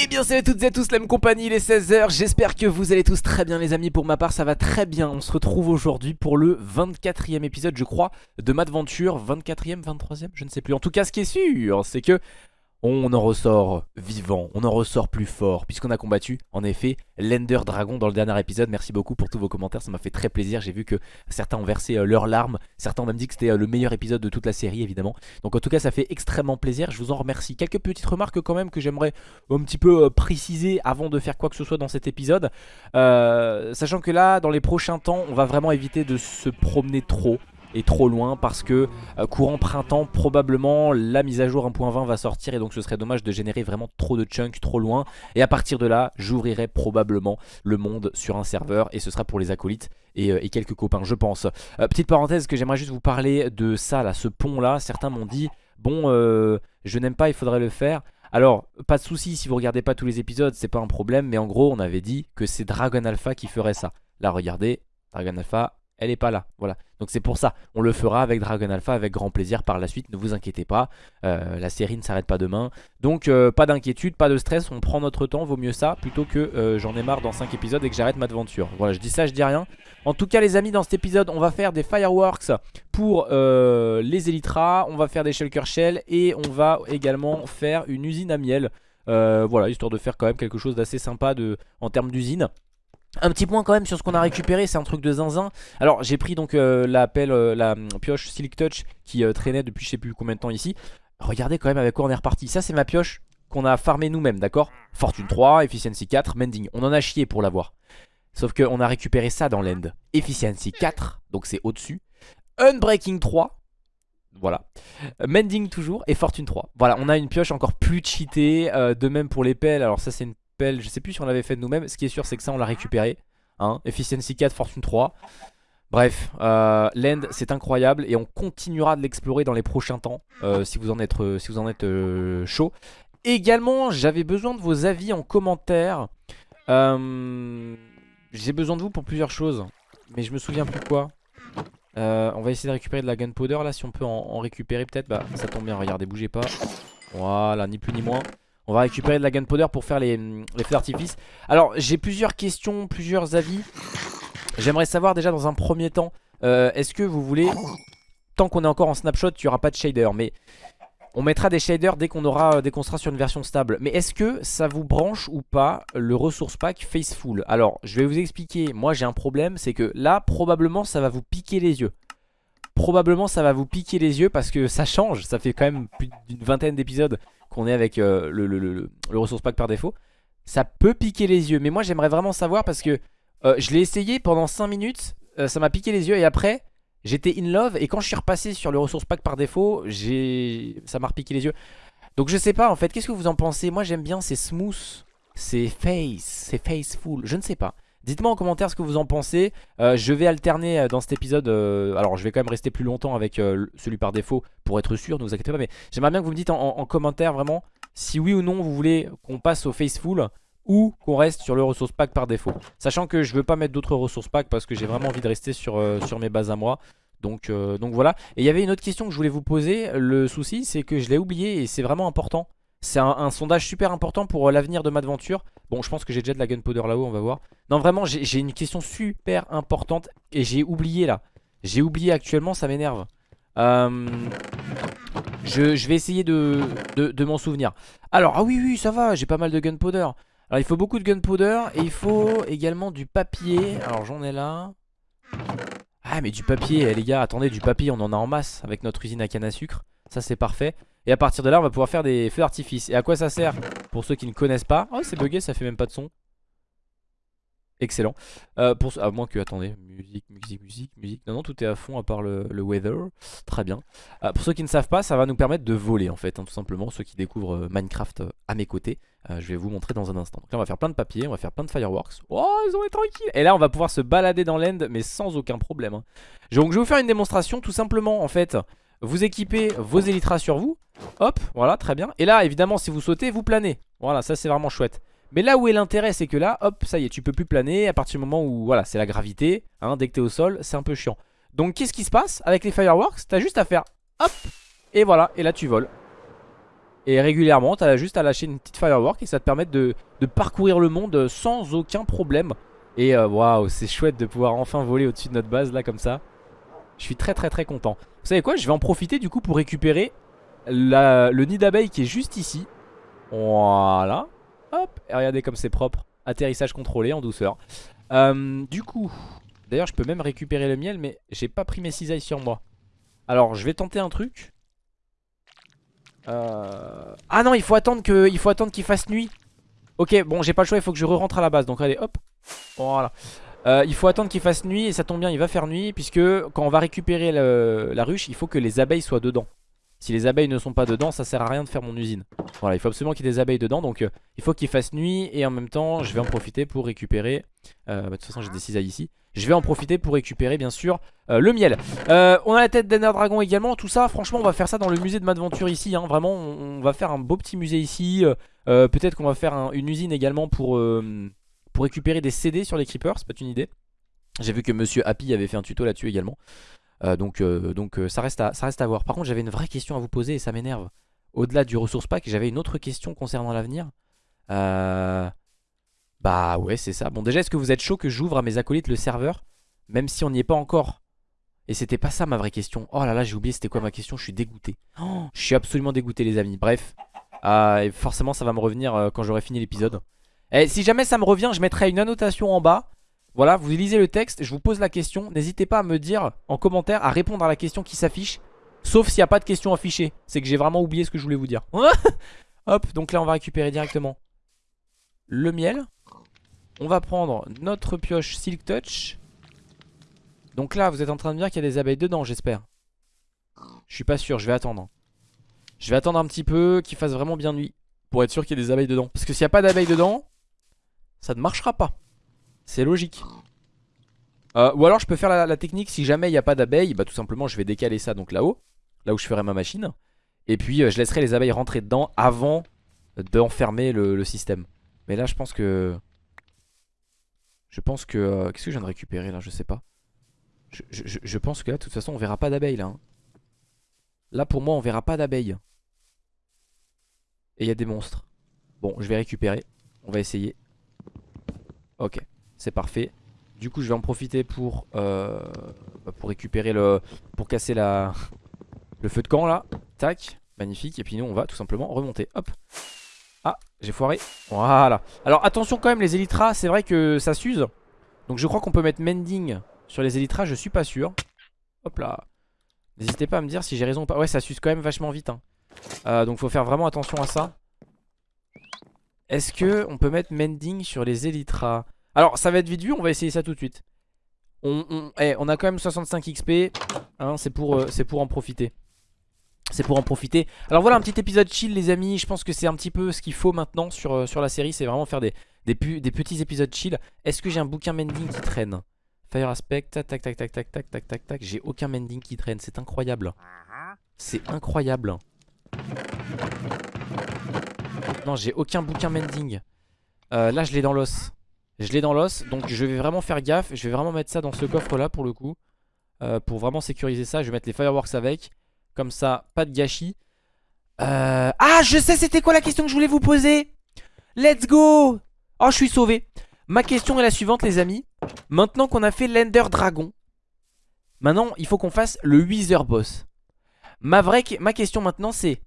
Eh bien salut à toutes et à tous, la même compagnie, il est 16h, j'espère que vous allez tous très bien les amis, pour ma part ça va très bien, on se retrouve aujourd'hui pour le 24e épisode je crois de Madventure, 24e, 23e, je ne sais plus, en tout cas ce qui est sûr c'est que on en ressort vivant, on en ressort plus fort Puisqu'on a combattu en effet l'Ender Dragon dans le dernier épisode. Merci beaucoup pour tous vos commentaires, ça m'a fait très plaisir. J'ai vu que certains ont versé euh, leurs larmes. Certains ont même dit que c'était euh, le meilleur épisode de toute la série évidemment. Donc en tout cas ça fait extrêmement plaisir, je vous en remercie. Quelques petites remarques quand même que j'aimerais un petit peu euh, préciser avant de faire quoi que ce soit dans cet épisode. Sachant que là dans les prochains temps on va vraiment éviter de se promener trop est trop loin parce que euh, courant printemps probablement la mise à jour 1.20 va sortir et donc ce serait dommage de générer vraiment trop de chunks trop loin. Et à partir de là j'ouvrirai probablement le monde sur un serveur et ce sera pour les acolytes et, euh, quelques copains je pense. Euh, petite parenthèse que j'aimerais juste vous parler de ça là ce pont là certains m'ont dit bon je n'aime pas il faudrait le faire alors, pas de souci si vous regardez pas tous les épisodes, c'est pas un problème, mais en gros, on avait dit que c'est Dragon Alpha qui ferait ça. Là, regardez, Dragon Alpha, elle est pas là. Voilà. Donc c'est pour ça. On le fera avec Dragon Alpha avec grand plaisir par la suite. Ne vous inquiétez pas. Euh, la série ne s'arrête pas demain. Donc euh, pas d'inquiétude, pas de stress. On prend notre temps. Vaut mieux ça plutôt que euh, j'en ai marre dans 5 épisodes et que j'arrête ma aventure. Voilà, je dis ça, je dis rien. En tout cas les amis, dans cet épisode, on va faire des fireworks pour les Elytras. On va faire des shulker shell et on va également faire une usine à miel. voilà, histoire de faire quand même quelque chose d'assez sympa de, en termes d'usine. Un petit point quand même sur ce qu'on a récupéré, c'est un truc de zinzin. Alors j'ai pris donc euh, la pelle, euh, la pioche Silk Touch qui euh, traînait depuis je sais plus combien de temps ici. Regardez quand même avec quoi on est reparti. Ça c'est ma pioche qu'on a farmé nous-mêmes, d'accord? Fortune 3, Efficiency 4, Mending. On en a chié pour l'avoir. Sauf qu'on a récupéré ça dans l'end. Efficiency 4, donc c'est au-dessus. Unbreaking 3, voilà. Mending toujours et Fortune 3. Voilà, on a une pioche encore plus cheatée. de même pour les pelles. Alors ça c'est une je sais plus si on l'avait fait nous-mêmes. Ce qui est sûr, c'est que ça, on l'a récupéré. Hein. Efficiency 4, Fortune 3. Bref, euh, l'end c'est incroyable et on continuera de l'explorer dans les prochains temps euh, si vous en êtes, euh, chaud. Également, j'avais besoin de vos avis en commentaire. J'ai besoin de vous pour plusieurs choses, mais je me souviens plus quoi. on va essayer de récupérer de la gunpowder là, si on peut en, en récupérer peut-être. Bah, ça tombe bien, regardez, bougez pas. Voilà, ni plus ni moins. On va récupérer de la gunpowder pour faire les, feux d'artifice. Alors j'ai plusieurs questions, plusieurs avis. J'aimerais savoir déjà dans un premier temps, euh, est-ce que vous voulez, tant qu'on est encore en snapshot, il n'y pas de shader, mais on mettra des shaders dès qu'on aura, dès qu'on sera sur une version stable. Mais est-ce que ça vous branche ou pas le ressource pack Faceful Alors je vais vous expliquer, moi j'ai un problème, c'est que là probablement ça va vous piquer les yeux probablement ça va vous piquer les yeux parce que ça change. Ça fait quand même plus d'une vingtaine d'épisodes qu'on est avec euh, le, ressource pack par défaut. Ça peut piquer les yeux. Mais moi j'aimerais vraiment savoir parce que euh, je l'ai essayé pendant 5 minutes. Euh, ça m'a piqué les yeux et après j'étais in love. Et quand je suis repassé sur le ressource pack par défaut, ça m'a repiqué les yeux. Donc je sais pas en fait. Qu'est-ce que vous en pensez? Moi j'aime bien, c'est smooth. C'est face, c'est faceful, je ne sais pas. Dites-moi en commentaire ce que vous en pensez. Euh, je vais alterner euh, dans cet épisode. Euh, alors, je vais quand même rester plus longtemps avec celui par défaut pour être sûr, ne vous inquiétez pas. Mais j'aimerais bien que vous me dites en, commentaire vraiment si oui ou non vous voulez qu'on passe au Faceful ou qu'on reste sur le ressource pack par défaut. Sachant que je veux pas mettre d'autres ressources pack parce que j'ai vraiment envie de rester sur, mes bases à moi. Donc, donc voilà. Et il y avait une autre question que je voulais vous poser. Le souci, c'est que je l'ai oublié et c'est vraiment important. C'est un, sondage super important pour euh, l'avenir de Madventure. Bon, je pense que j'ai déjà de la gunpowder là-haut, on va voir. Non, vraiment, j'ai une question super importante et j'ai oublié là. J'ai oublié actuellement, ça m'énerve. Euh, je, vais essayer de, de, m'en souvenir. Alors, ah oui, oui, ça va, j'ai pas mal de gunpowder. Alors, il faut beaucoup de gunpowder et il faut également du papier. Alors, j'en ai là. Ah, mais du papier, eh, les gars, attendez, du papier, on en a en masse avec notre usine à canne à sucre. Ça, c'est parfait. Et à partir de là on va pouvoir faire des feux d'artifice. Et à quoi ça sert Pour ceux qui ne connaissent pas Oh c'est bugué ça fait même pas de son. Excellent. Euh, pour, À moins que, attendez, musique, musique, musique, musique. Non, non, tout est à fond à part le, weather. Très bien. Euh, Pour ceux qui ne savent pas, ça va nous permettre de voler en fait hein, Tout simplement, ceux qui découvrent euh, Minecraft à mes côtés Je vais vous montrer dans un instant. Donc là on va faire plein de papier, on va faire plein de fireworks. Oh, ils ont été tranquilles. Et là on va pouvoir se balader dans l'end Mais sans aucun problème hein. Donc je vais vous faire une démonstration tout simplement en fait vous équipez vos élytras sur vous. Hop, voilà, très bien. Et là, évidemment, si vous sautez, vous planez. Voilà, ça c'est vraiment chouette. Mais là où est l'intérêt, c'est que là, hop, ça y est, tu peux plus planer à partir du moment où, voilà, c'est la gravité. Hein, dès que t'es au sol, c'est un peu chiant. Donc qu'est-ce qui se passe avec les fireworks? T'as juste à faire hop, et voilà, et là tu voles. Et régulièrement, t'as juste à lâcher une petite firework et ça te permet de, parcourir le monde sans aucun problème. Et euh, waouh, c'est chouette de pouvoir enfin voler au-dessus de notre base là comme ça. Je suis très très très content. Vous savez quoi Je vais en profiter du coup pour récupérer le nid d'abeilles qui est juste ici. Voilà. Hop, et regardez comme c'est propre. Atterrissage contrôlé en douceur. Euh, du coup, d'ailleurs je peux même récupérer le miel mais j'ai pas pris mes cisailles sur moi. Alors je vais tenter un truc. Euh... Ah non, il faut attendre qu'il fasse nuit. Ok, bon, j'ai pas le choix, il faut que je re-rentre à la base. Donc allez, hop. Voilà. Euh, il faut attendre qu'il fasse nuit et ça tombe bien, il va faire nuit puisque quand on va récupérer la ruche, il faut que les abeilles soient dedans. Si les abeilles ne sont pas dedans, ça sert à rien de faire mon usine. Voilà, il faut absolument qu'il y ait des abeilles dedans. Donc euh, il faut qu'il fasse nuit et en même temps, je vais en profiter pour récupérer... Euh, bah, de toute façon, j'ai des cisailles ici. Je vais en profiter pour récupérer bien sûr le miel. on a la tête d'Ender Dragon également. Tout ça, franchement, on va faire ça dans le musée de Madventure ici. Hein. Vraiment, on, va faire un beau petit musée ici. Peut-être qu'on va faire une usine également pour, pour récupérer des CD sur les creepers. C'est pas une idée. J'ai vu que Monsieur Happy avait fait un tuto là-dessus également. Euh, donc euh, donc euh, ça, reste à, ça reste à voir. Par contre j'avais une vraie question à vous poser et ça m'énerve. Au-delà du ressource pack, j'avais une autre question concernant l'avenir. Bah ouais c'est ça. Bon déjà est-ce que vous êtes chaud que j'ouvre à mes acolytes le serveur Même si on n'y est pas encore? Et c'était pas ça ma vraie question. Oh là là j'ai oublié c'était quoi ma question, je suis dégoûté. Oh, je suis absolument dégoûté les amis. Bref. et forcément ça va me revenir quand j'aurai fini l'épisode. Et si jamais ça me revient je mettrai une annotation en bas voilà, vous lisez le texte, je vous pose la question. N'hésitez pas à me dire en commentaire, à répondre à la question qui s'affiche. Sauf s'il n'y a pas de question affichée. C'est que j'ai vraiment oublié ce que je voulais vous dire. Hop, donc là on va récupérer directement le miel. On va prendre notre pioche Silk Touch. Donc là, vous êtes en train de dire qu'il y a des abeilles dedans, j'espère. Je suis pas sûr, je vais attendre. Je vais attendre un petit peu qu'il fasse vraiment bien nuit. Pour être sûr qu'il y ait des abeilles dedans. Parce que s'il n'y a pas d'abeilles dedans, ça ne marchera pas. C'est logique. Euh, ou alors je peux faire la, technique si jamais il n'y a pas d'abeilles, bah tout simplement je vais décaler ça donc là-haut, là où je ferai ma machine. Et puis euh, je laisserai les abeilles rentrer dedans avant d'enfermer le, système. Mais là je pense que... Je pense que... Euh, qu'est-ce que je viens de récupérer là? Je sais pas. Je, pense que là de toute façon on verra pas d'abeilles là. Hein. Là pour moi on verra pas d'abeilles. Et il y a des monstres. Bon je vais récupérer. On va essayer. Ok c'est parfait. Du coup je vais en profiter pour, euh, bah, pour récupérer le... Pour casser la, le feu de camp là. Tac, magnifique. Et puis nous on va tout simplement remonter. Hop. Ah, j'ai foiré. Voilà. Alors attention quand même les élytras, c'est vrai que ça s'use. Donc je crois qu'on peut mettre mending sur les élytras, je suis pas sûr. Hop là. N'hésitez pas à me dire si j'ai raison ou pas. Ouais, ça s'use quand même vachement vite. Hein. Euh, donc faut faire vraiment attention à ça. Est-ce que on peut mettre mending sur les élytras alors ça va être vite vu, on va essayer ça tout de suite. On, eh, a quand même 65 XP, hein, c'est pour, euh, en profiter. C'est pour en profiter. Alors voilà un petit épisode chill les amis, je pense que c'est un petit peu ce qu'il faut maintenant sur, euh, la série, c'est vraiment faire des, petits épisodes chill. Est-ce que j'ai un bouquin mending qui traîne? Fire aspect, tac tac tac tac tac tac tac tac tac, j'ai aucun mending qui traîne, c'est incroyable. C'est incroyable. Non j'ai aucun bouquin mending. Euh, là je l'ai dans l'os. Je l'ai dans l'os, donc je vais vraiment faire gaffe. Je vais vraiment mettre ça dans ce coffre là pour le coup. Euh, pour vraiment sécuriser ça, je vais mettre les fireworks avec. Comme ça, pas de gâchis. Euh... Ah, je sais c'était quoi la question que je voulais vous poser Let's go Oh, je suis sauvé. Ma question est la suivante les amis. Maintenant qu'on a fait l'Ender Dragon, maintenant il faut qu'on fasse le Wither Boss. Ma, vraie, ma question maintenant c'est...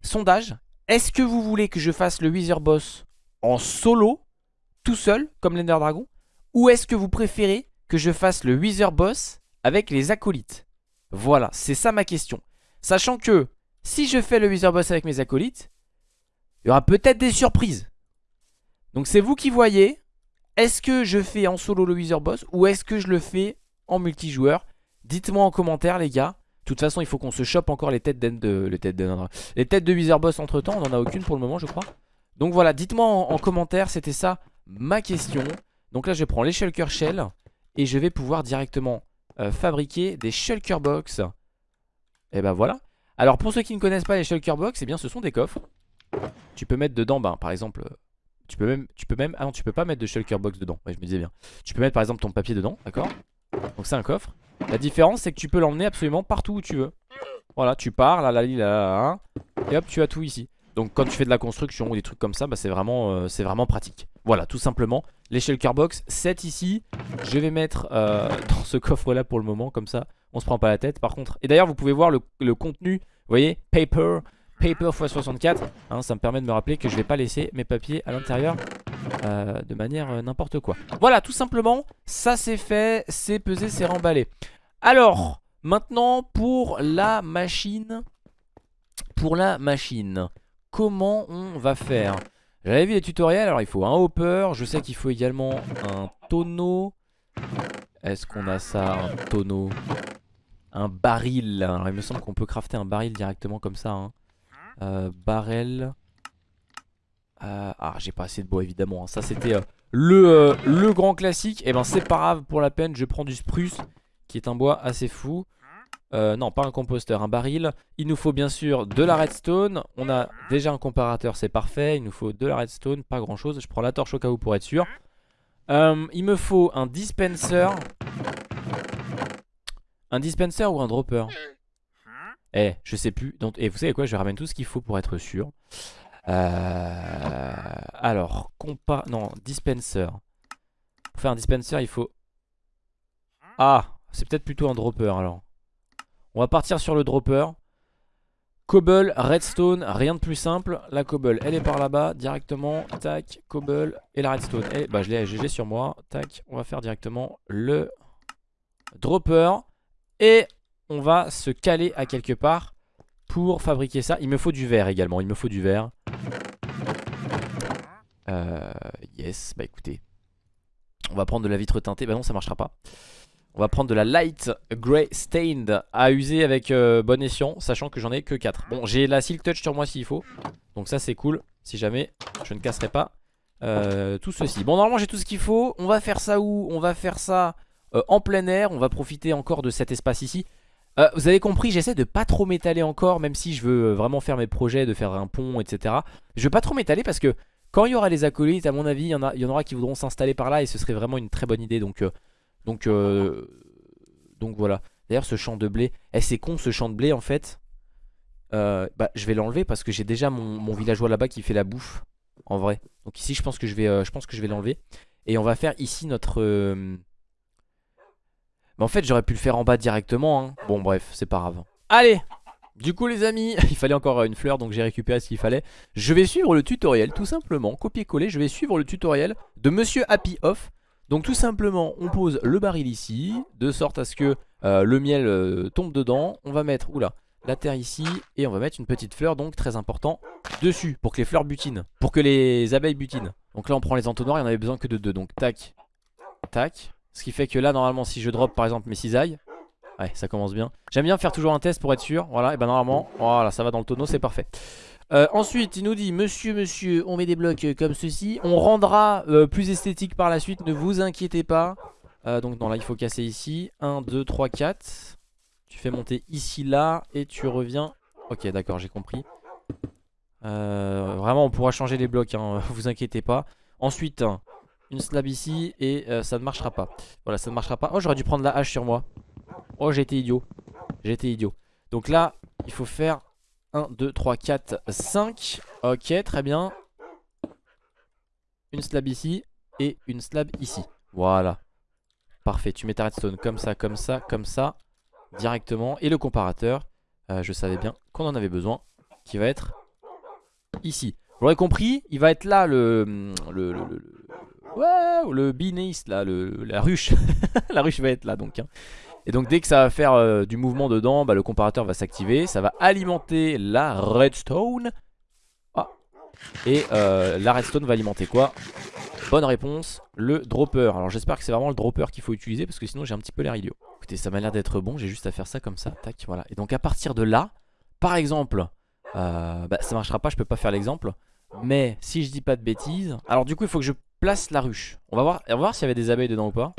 Sondage. Est-ce que vous voulez que je fasse le Wither Boss en solo tout seul, comme l'Ender Dragon Ou est-ce que vous préférez que je fasse le Wither Boss avec les acolytes? Voilà, c'est ça ma question. Sachant que si je fais le Wither Boss avec mes acolytes, il y aura peut-être des surprises. Donc c'est vous qui voyez. Est-ce que je fais en solo le Wither Boss ou est-ce que je le fais en multijoueur? Dites-moi en commentaire les gars. De toute façon il faut qu'on se chope encore les têtes de, les têtes de, les têtes de Boss entre temps. On n'en a aucune pour le moment je crois. Donc voilà, dites-moi en commentaire, c'était ça ma question. Donc là je prends les shulker shell et je vais pouvoir directement euh, fabriquer des shulker box. Et ben voilà. Alors pour ceux qui ne connaissent pas les shulker box, eh bien ce sont des coffres. Tu peux mettre dedans ben, par exemple Tu peux même, tu peux même, ah non tu peux pas mettre de shulker box dedans, ouais je me disais bien Tu peux mettre par exemple ton papier dedans, d'accord? Donc c'est un coffre. La différence c'est que tu peux l'emmener absolument partout où tu veux. Voilà tu pars, là là là là Et hop tu as tout ici. Donc quand tu fais de la construction ou des trucs comme ça, bah c'est vraiment, euh, vraiment pratique. Voilà tout simplement Les shulker box, 7 ici. Je vais mettre euh, dans ce coffre là pour le moment comme ça on se prend pas la tête. Par contre Et d'ailleurs vous pouvez voir le, contenu, vous voyez, paper Paper x 64 hein, Ça me permet de me rappeler que je vais pas laisser mes papiers à l'intérieur euh, De manière euh, n'importe quoi Voilà tout simplement Ça c'est fait, c'est pesé, c'est remballé Alors maintenant pour la machine Pour la machine Comment on va faire? J'avais vu les tutoriels Alors il faut un hopper Je sais qu'il faut également un tonneau Est-ce qu'on a ça Un tonneau? Un baril. Alors il me semble qu'on peut crafter un baril directement comme ça. Hein. Euh, barrel. Euh, ah, j'ai pas assez de bois évidemment. Hein. Ça, c'était euh, le, le grand classique. Et eh ben, c'est pas grave pour la peine. Je prends du spruce qui est un bois assez fou. non, pas un composteur, un baril. Il nous faut bien sûr de la redstone. On a déjà un comparateur, c'est parfait. Il nous faut de la redstone, pas grand chose. Je prends la torche au cas où pour être sûr. il me faut un dispenser. Un dispenser ou un dropper? Eh, je sais plus. Donc, et vous savez quoi, je ramène tout ce qu'il faut pour être sûr. Euh, alors, compa... Non, dispenser. Pour faire un dispenser, il faut... Ah, c'est peut-être plutôt un dropper alors. On va partir sur le dropper. Cobble, redstone, rien de plus simple. La cobble, elle est par là-bas, directement. Tac, cobble et la redstone. Et bah, je l'ai GG sur moi. Tac, on va faire directement le dropper. Et on va se caler à quelque part pour fabriquer ça. Il me faut du verre également, il me faut du verre. Euh, yes, bah écoutez. On va prendre de la vitre teintée, bah non ça marchera pas. On va prendre de la light grey stained à user avec euh, bon escient, sachant que j'en ai que 4. Bon, j'ai la silk touch sur moi s'il faut. Donc ça c'est cool, si jamais je ne casserai pas euh, tout ceci. Bon, normalement j'ai tout ce qu'il faut. On va faire ça où? On va faire ça en plein air. On va profiter encore de cet espace ici. Euh, vous avez compris, j'essaie de pas trop m'étaler encore, même si je veux euh, vraiment faire mes projets, de faire un pont, etc. Je veux pas trop m'étaler parce que quand il y aura les acolytes, à mon avis, il y, en aura qui voudront s'installer par là et ce serait vraiment une très bonne idée. Donc, euh, donc, donc voilà. D'ailleurs, ce champ de blé, eh, c'est con ce champ de blé en fait. bah, je vais l'enlever parce que j'ai déjà mon, villageois là-bas qui fait la bouffe, en vrai. Donc ici, je pense que je vais l'enlever. Et on va faire ici notre mais en fait j'aurais pu le faire en bas directement hein. Bon bref c'est pas grave. Allez du coup les amis, il fallait encore une fleur donc j'ai récupéré ce qu'il fallait. Je vais suivre le tutoriel tout simplement, copier-coller Je vais suivre le tutoriel de Monsieur Happy Off. Donc tout simplement on pose le baril ici De sorte à ce que euh, le miel euh, tombe dedans. On va mettre, oula, la terre ici Et on va mettre une petite fleur donc très important Dessus pour que les fleurs butinent Pour que les abeilles butinent. Donc là on prend les entonnoirs, il y en avait besoin que de deux. Donc tac, tac ce qui fait que là normalement si je drop par exemple mes cisailles Ouais ça commence bien. J'aime bien faire toujours un test pour être sûr. Voilà et ben normalement voilà ça va dans le tonneau c'est parfait. Euh, Ensuite il nous dit monsieur monsieur on met des blocs comme ceci. On rendra euh, plus esthétique par la suite ne vous inquiétez pas. Euh, Donc non là il faut casser ici. 1, 2, 3, 4 Tu fais monter ici là et tu reviens. Ok d'accord j'ai compris. Vraiment on pourra changer les blocs hein, vous inquiétez pas. Ensuite une slab ici et euh, ça ne marchera pas. Voilà, ça ne marchera pas. Oh, j'aurais dû prendre la hache sur moi. Oh, j'ai été idiot. J'ai été idiot. Donc là, il faut faire 1, 2, 3, 4, 5. Ok, très bien. Une slab ici et une slab ici. Voilà. Parfait, tu mets ta redstone comme ça, comme ça, comme ça. Directement. Et le comparateur, euh, je savais bien qu'on en avait besoin. Qui va être ici. Vous l'aurez compris, il va être là le, le, le Ouais, le binéiste là, la ruche. la ruche va être là donc. Hein. Et donc dès que ça va faire euh, du mouvement dedans, bah, le comparateur va s'activer. Ça va alimenter la redstone. Ah. Et euh, la redstone va alimenter quoi? Bonne réponse, le dropper. Alors j'espère que c'est vraiment le dropper qu'il faut utiliser parce que sinon j'ai un petit peu l'air idiot. Écoutez, ça m'a l'air d'être bon, j'ai juste à faire ça comme ça. Tac, voilà. Et donc à partir de là, par exemple, euh, bah, ça marchera pas, je peux pas faire l'exemple. Mais si je dis pas de bêtises Alors du coup il faut que je place la ruche On va voir, s'il y avait des abeilles dedans ou pas.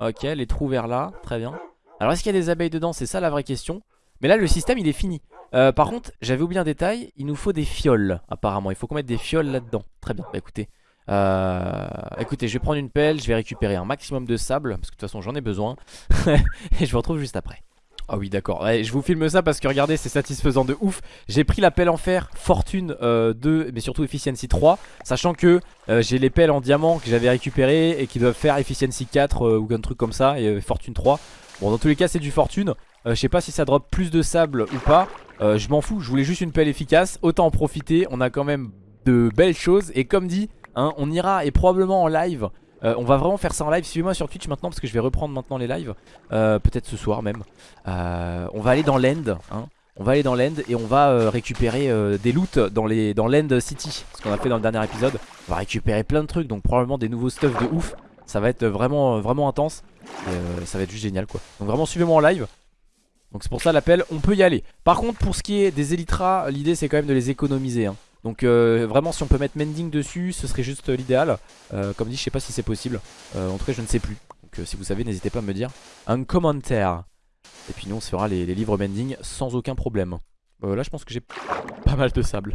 Ok les trous vers là Très bien. Alors est-ce qu'il y a des abeilles dedans? C'est ça la vraie question. Mais là le système il est fini. Euh, Par contre j'avais oublié un détail Il nous faut des fioles apparemment. Il faut qu'on mette des fioles là-dedans. Très bien. Bah écoutez Euh, écoutez, je vais prendre une pelle, je vais récupérer un maximum de sable, parce que de toute façon j'en ai besoin. et je vous retrouve juste après. Ah oui d'accord, je vous filme ça parce que regardez c'est satisfaisant de ouf. J'ai pris la pelle en fer Fortune 2 euh, mais surtout Efficiency 3 Sachant que euh, j'ai les pelles en diamant que j'avais récupérées Et qui doivent faire Efficiency 4 euh, ou un truc comme ça Et Fortune 3 Bon dans tous les cas c'est du Fortune. Je sais pas si ça drop plus de sable ou pas. Je m'en fous, je voulais juste une pelle efficace. Autant en profiter, on a quand même de belles choses. Et comme dit, hein, on ira et probablement en live euh, on va vraiment faire ça en live, suivez-moi sur Twitch maintenant parce que je vais reprendre maintenant les lives. Euh, Peut-être ce soir même. Euh, On va aller dans l'end hein. On va aller dans l'end et on va récupérer des loots dans, les, dans l'end city. Ce qu'on a fait dans le dernier épisode. On va récupérer plein de trucs donc probablement des nouveaux stuff de ouf. Ça va être vraiment, vraiment intense. Ça va être juste génial quoi. Donc vraiment suivez-moi en live. Donc c'est pour ça l'appel, on peut y aller. Par contre pour ce qui est des Elytras, l'idée c'est quand même de les économiser hein. Donc euh, vraiment si on peut mettre mending dessus ce serait juste l'idéal. Euh, Comme dit je sais pas si c'est possible. Euh, En tout cas je ne sais plus. Donc si vous savez n'hésitez pas à me dire un commentaire. Et puis nous on se fera les, livres mending sans aucun problème. Là je pense que j'ai pas mal de sable.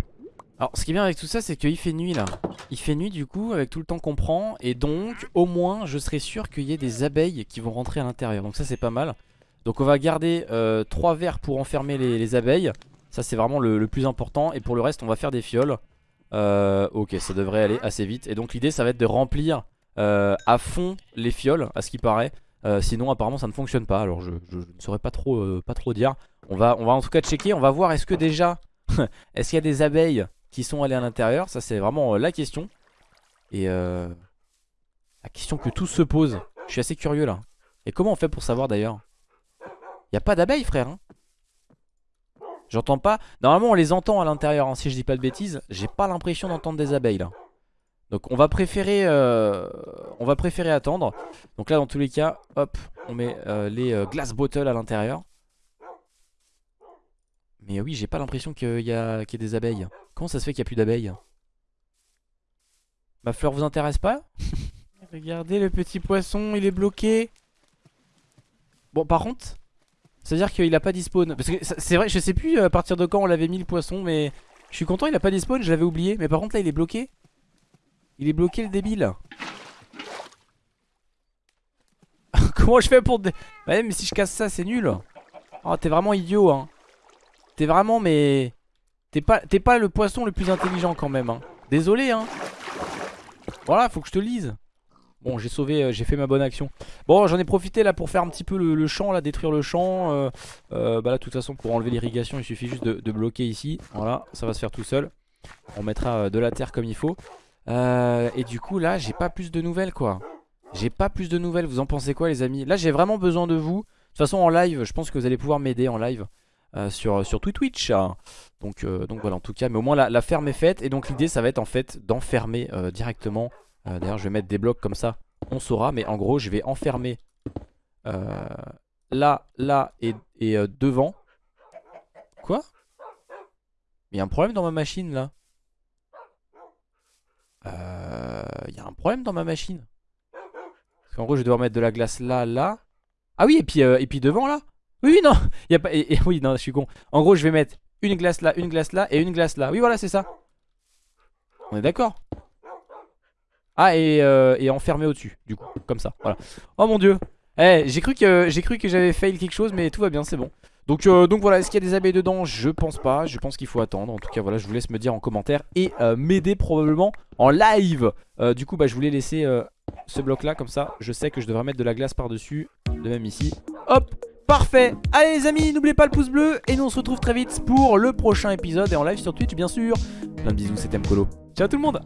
Alors ce qui est bien avec tout ça c'est qu'il fait nuit là. Il fait nuit du coup avec tout le temps qu'on prend. Et donc au moins je serai sûr qu'il y ait des abeilles qui vont rentrer à l'intérieur. Donc ça c'est pas mal. Donc on va garder 3 verres pour enfermer les abeilles ça c'est vraiment le, plus important. Et pour le reste on va faire des fioles. Euh, Ok ça devrait aller assez vite. Et donc l'idée ça va être de remplir euh, à fond les fioles à ce qui paraît. Euh, Sinon apparemment ça ne fonctionne pas. Alors je, ne saurais pas trop, dire. On va, en tout cas checker. On va voir est-ce que déjà Est-ce qu'il y a des abeilles qui sont allées à l'intérieur? Ça c'est vraiment la question. Et la question que tous se posent Je suis assez curieux là. Et comment on fait pour savoir d'ailleurs? Il n'y a pas d'abeilles frère hein? J'entends pas. Normalement on les entend à l'intérieur hein, si je dis pas de bêtises. J'ai pas l'impression d'entendre des abeilles là. Donc on va préférer euh, On va préférer attendre. Donc là dans tous les cas, hop, on met euh, les euh, glass bottles à l'intérieur. Mais oui, j'ai pas l'impression qu'il y, a... ait des abeilles. Comment ça se fait qu'il n'y a plus d'abeilles? Ma fleur vous intéresse pas? Regardez le petit poisson, il est bloqué. Bon par contre c'est-à-dire qu'il a pas dispawn. Parce que c'est vrai, je sais plus à partir de quand on l'avait mis le poisson, mais je suis content, il a pas dispawn, je l'avais oublié. Mais par contre, là, il est bloqué. Il est bloqué, le débile. Comment je fais pour. Ouais, mais si je casse ça, c'est nul. Oh, t'es vraiment idiot, hein. T'es vraiment, mais. T'es pas, pas le poisson le plus intelligent quand même, hein. Désolé, hein. Voilà, faut que je te lise. Bon j'ai sauvé, euh, j'ai fait ma bonne action. Bon j'en ai profité là pour faire un petit peu le, champ là, détruire le champ. Euh, euh, Bah là de toute façon pour enlever l'irrigation il suffit juste de, bloquer ici. Voilà ça va se faire tout seul. On mettra de la terre comme il faut. Et du coup là j'ai pas plus de nouvelles quoi. J'ai pas plus de nouvelles, vous en pensez quoi les amis? Là j'ai vraiment besoin de vous. De toute façon en live je pense que vous allez pouvoir m'aider en live sur, sur Twitch donc, donc voilà en tout cas. Mais au moins la, la ferme est faite. Et donc l'idée ça va être en fait d'enfermer directement euh, d'ailleurs je vais mettre des blocs comme ça. On saura mais en gros je vais enfermer euh, Là, là et, euh, devant. Quoi? Il y a un problème dans ma machine là. Il y a un problème dans ma machine. Parce qu'en gros je vais devoir mettre de la glace là, là. Ah oui et puis, et puis devant là. Oui, non y a pas, Oui non je suis con. En gros je vais mettre une glace là, une glace là et une glace là. Oui voilà c'est ça. On est d'accord? Ah euh, et, enfermé au-dessus du coup comme ça voilà. Oh mon dieu. Eh j'ai cru que j'ai cru que j'avais fail quelque chose mais tout va bien c'est bon. Donc, euh, voilà, est-ce qu'il y a des abeilles dedans? Je pense pas, je pense qu'il faut attendre. En tout cas voilà, je vous laisse me dire en commentaire Et euh, m'aider probablement en live. Du coup bah je voulais laisser ce bloc là comme ça Je sais que je devrais mettre de la glace par dessus De même ici. Hop Parfait. Allez les amis, n'oubliez pas le pouce bleu Et nous on se retrouve très vite pour le prochain épisode Et en live sur Twitch bien sûr. Plein de bisous, c'était Mkolo. Ciao tout le monde